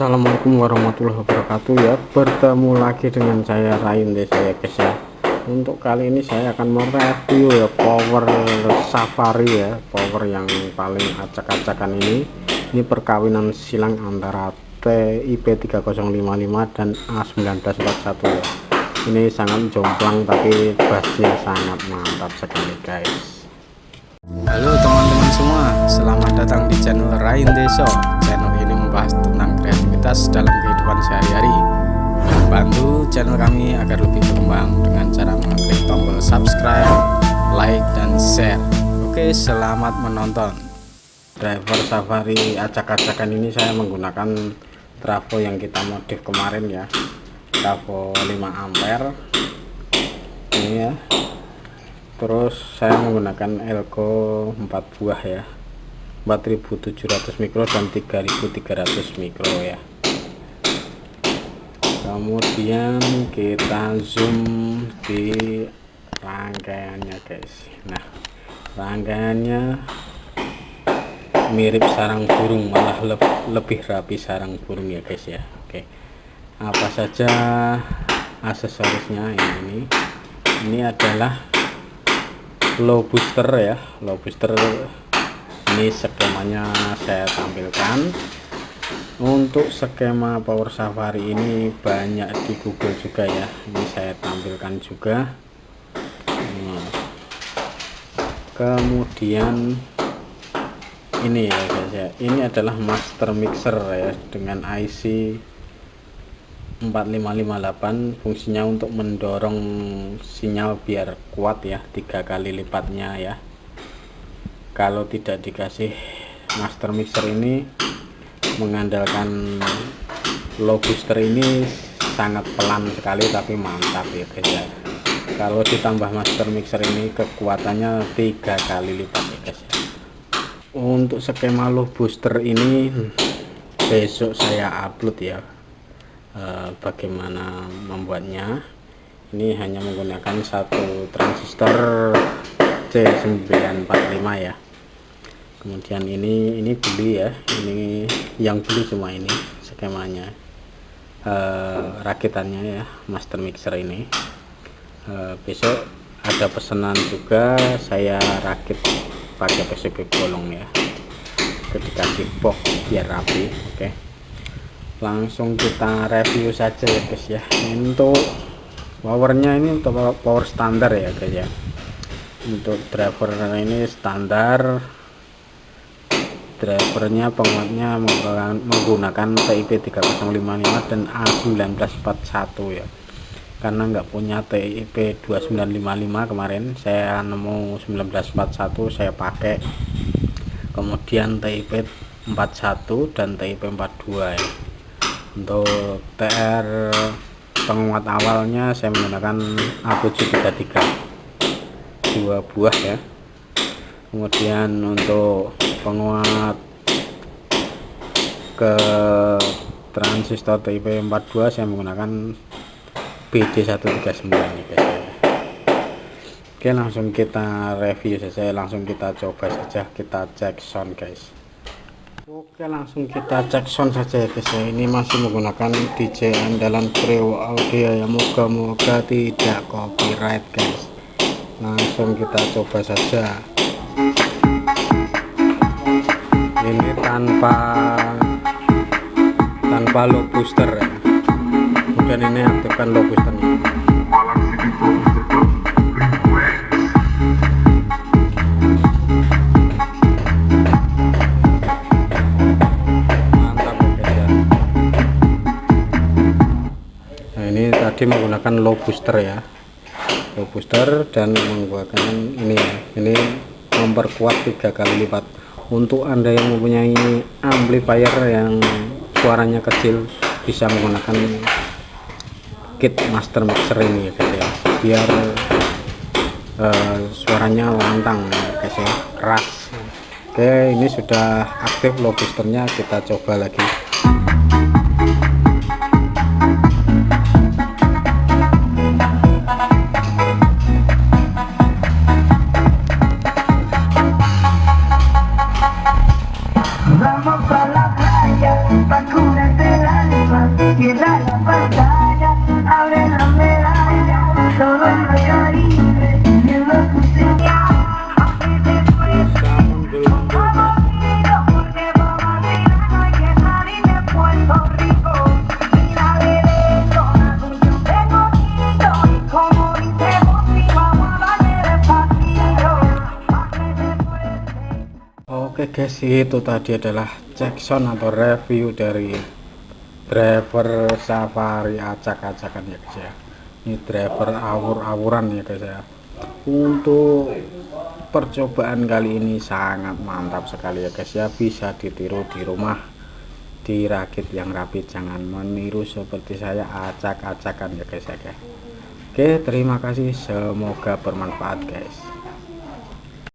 Assalamualaikum warahmatullahi wabarakatuh. Ya bertemu lagi dengan saya Rain desa ya guys ya. Untuk kali ini saya akan mereview ya power safari ya. Power yang paling acak-acakan ini. Ini perkawinan silang antara TIP 3055 dan A1941 ya. Ini sangat jomplang tapi bassnya sangat mantap sekali guys. Halo teman-teman semua selamat datang di channel Rain Deso channel ini membahas tentang kreativitas dalam kehidupan sehari-hari. Bantu channel kami agar lebih berkembang dengan cara mengklik tombol subscribe like dan share. Oke selamat menonton. Driver safari acak-acakan ini saya menggunakan trafo yang kita modif kemarin ya. Trafo 5 ampere. Ini ya. Terus saya menggunakan elko 4 buah ya. 4700 mikro dan 3300 mikro ya kemudian kita zoom di rangkaiannya guys. Nah rangkaiannya mirip sarang burung malah le lebih rapi sarang burung ya guys ya. Oke. Apa saja aksesorisnya ini? Ini adalah low booster ya. Low booster ini skemanya saya tampilkan untuk skema power safari ini banyak di google juga ya. Ini saya tampilkan juga. Kemudian ini ya guys ya. Ini adalah master mixer ya dengan IC 4558 fungsinya untuk mendorong sinyal biar kuat ya tiga kali lipatnya ya. Kalau tidak dikasih master mixer ini mengandalkan low booster ini sangat pelan sekali tapi mantap ya guys ya. Kalau ditambah master mixer ini kekuatannya tiga kali lipat ya guys ya. Untuk skema low booster ini besok saya upload ya Eh, bagaimana membuatnya. Ini hanya menggunakan satu transistor C945 ya kemudian ini ini beli ya. Ini yang beli cuma ini skemanya. Uh, rakitannya ya master mixer ini. Uh, besok ada pesanan juga saya rakit pakai PCB bolong ya. Ketika box biar rapi oke. Okay langsung kita review saja ya guys ya. Untuk powernya ini untuk power standar ya guys ya. Untuk driver ini standar drivernya penguatnya menggunakan TIP 3055 dan A1941 ya. Karena nggak punya TIP 2955 kemarin saya nemu 1941 saya pakai. Kemudian TIP 41 dan TIP 42 ya. Untuk TR penguat awalnya saya menggunakan A733 dua buah ya. Kemudian untuk penguat ke transistor TIP 42 saya menggunakan BD139 ya guys. Oke langsung kita review saja langsung kita coba saja kita cek sound guys. Oke langsung kita cek sound saja ya guys ini masih menggunakan DJ andalan Preo Audio ya moga-moga tidak copyright guys. Langsung kita coba saja ini tanpa tanpa low booster ya. Kemudian ini aktifkan low boosternya. Tadi menggunakan low booster ya. Low booster dan menggunakan ini ya. Ini memperkuat tiga kali lipat untuk anda yang mempunyai amplifier yang suaranya kecil bisa menggunakan kit master mixer ini ya guys ya. Biar uh, suaranya lantang ya guys ya. Keras. Oke ini sudah aktif low kita coba lagi Oke guys, itu tadi adalah sound atau review dari driver safari acak-acakan ya guys ya. Ini driver awur-awuran ya guys ya. Untuk percobaan kali ini sangat mantap sekali ya guys ya. Bisa ditiru di rumah dirakit yang rapi jangan meniru seperti saya acak-acakan ya guys ya guys. Oke, terima kasih. Semoga bermanfaat guys.